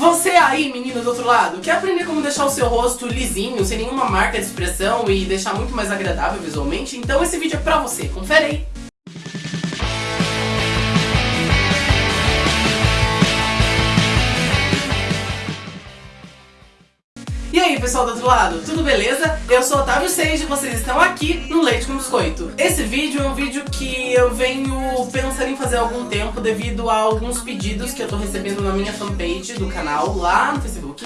Você aí, menino do outro lado, quer aprender como deixar o seu rosto lisinho, sem nenhuma marca de expressão e deixar muito mais agradável visualmente? Então esse vídeo é pra você, confere aí! Pessoal do outro lado, tudo beleza? Eu sou Otávio Seiji e vocês estão aqui no Leite com Biscoito. Esse vídeo é um vídeo que eu venho pensando em fazer há algum tempo devido a alguns pedidos que eu tô recebendo na minha fanpage do canal lá no Facebook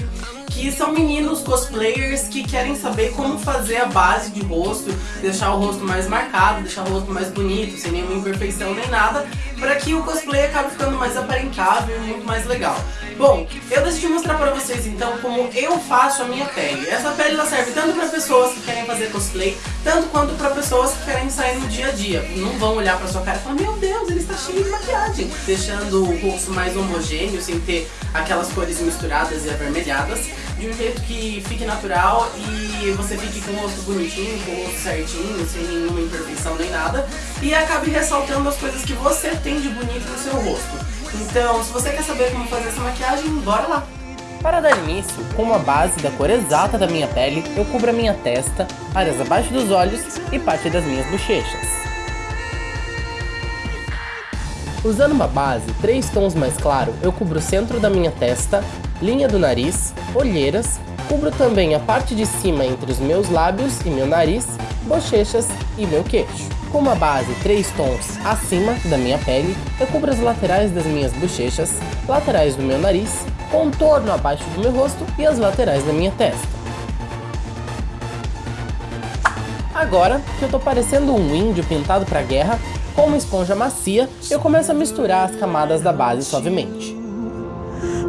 que são meninos cosplayers que querem saber como fazer a base de rosto, deixar o rosto mais marcado, deixar o rosto mais bonito, sem nenhuma imperfeição nem nada, para que o cosplay acabe ficando mais aparentável e muito mais legal. Bom, eu decidi mostrar para vocês então como eu faço a minha pele. Essa pele ela serve tanto para pessoas que querem fazer cosplay, tanto quanto para pessoas que querem sair no dia a dia. Não vão olhar para sua cara e falar, meu Deus, ele está cheio de maquiagem. Deixando o rosto mais homogêneo, sem ter aquelas cores misturadas e avermelhadas de um jeito que fique natural e você fique com o rosto bonitinho, com o rosto certinho, sem nenhuma imperfeição nem nada, e acabe ressaltando as coisas que você tem de bonito no seu rosto. Então, se você quer saber como fazer essa maquiagem, bora lá! Para dar início, com uma base da cor exata da minha pele, eu cubro a minha testa, áreas abaixo dos olhos e parte das minhas bochechas. Usando uma base três tons mais claro, eu cubro o centro da minha testa, linha do nariz, olheiras, cubro também a parte de cima entre os meus lábios e meu nariz, bochechas e meu queixo. Com uma base três tons acima da minha pele, eu cubro as laterais das minhas bochechas, laterais do meu nariz, contorno abaixo do meu rosto e as laterais da minha testa. Agora que eu tô parecendo um índio pintado pra guerra, com uma esponja macia, eu começo a misturar as camadas da base suavemente.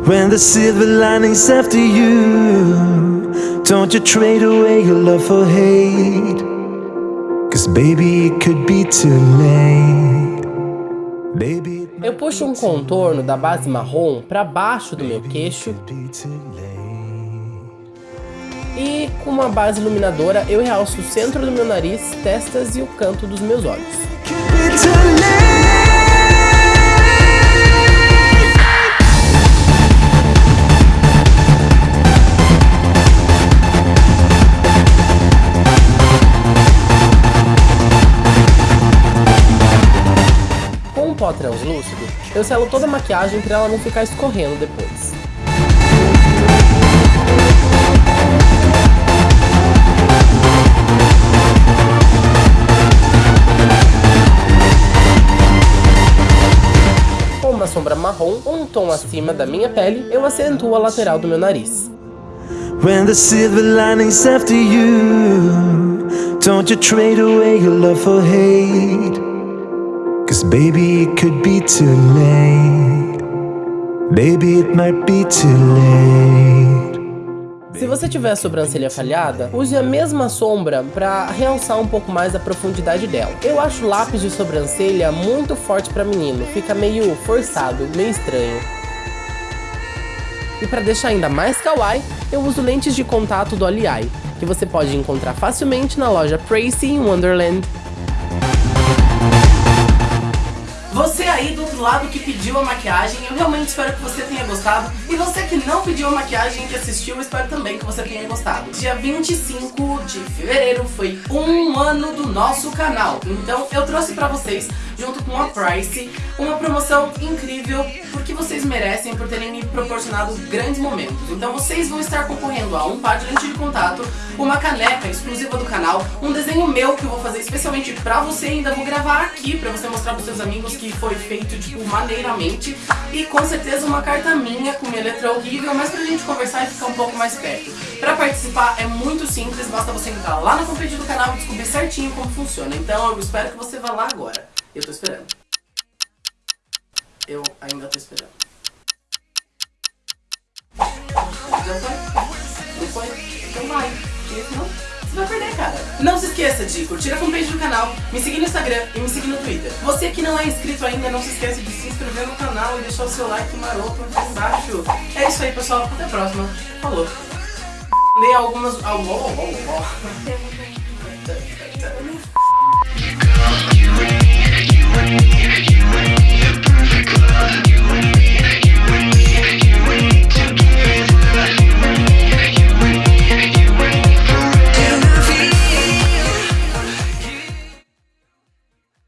When the silver lining's after you Don't you trade away your love for hate Eu puxo um contorno da base marrom para baixo do meu queixo. e com uma base iluminadora eu realço o centro do meu nariz, testas e o canto dos meus olhos. Translúcido, eu selo toda a maquiagem para ela não ficar escorrendo depois. sombra marrom, um tom acima da minha pele, eu acentuo a lateral do meu nariz. When the silver lining's after you Don't you trade away your love for hate Cause baby it could be too late Baby it might be too late se você tiver a sobrancelha falhada, use a mesma sombra para realçar um pouco mais a profundidade dela. Eu acho lápis de sobrancelha muito forte para menino, fica meio forçado, meio estranho. E para deixar ainda mais kawaii, eu uso lentes de contato do Aliai, que você pode encontrar facilmente na loja Tracy em Wonderland. Você aí do outro lado que pediu a maquiagem, eu realmente espero que você tenha gostado. E você que não pediu a maquiagem e que assistiu, eu espero também que você tenha gostado. Dia 25 de fevereiro foi um ano do nosso canal. Então eu trouxe pra vocês, junto com a Price, uma promoção incrível porque vocês merecem por terem me proporcionado grandes momentos. Então vocês vão estar concorrendo a um par de lente de contato, uma caneca exclusiva do canal, um desenho meu que eu vou fazer especialmente pra você, ainda vou gravar aqui pra você mostrar pros seus amigos que foi feito, tipo, maneiramente. E com certeza uma carta minha com minha letra horrível, mas pra gente conversar e ficar um pouco mais perto. Pra participar é muito simples, basta você entrar lá na fanpage do canal e descobrir certinho como funciona. Então eu espero que você vá lá agora. Eu tô esperando. Eu ainda tô esperando. Já foi? Não foi? Então vai. Você vai perder, cara. Não se esqueça de curtir a fanpage do canal, me seguir no Instagram e me seguir no Twitter. Você que não é inscrito ainda, não se esqueça de se inscrever no canal e deixar o seu like maroto aqui embaixo. É isso aí, pessoal. Até a próxima. Falou. Dei algumas... Oh, oh, oh.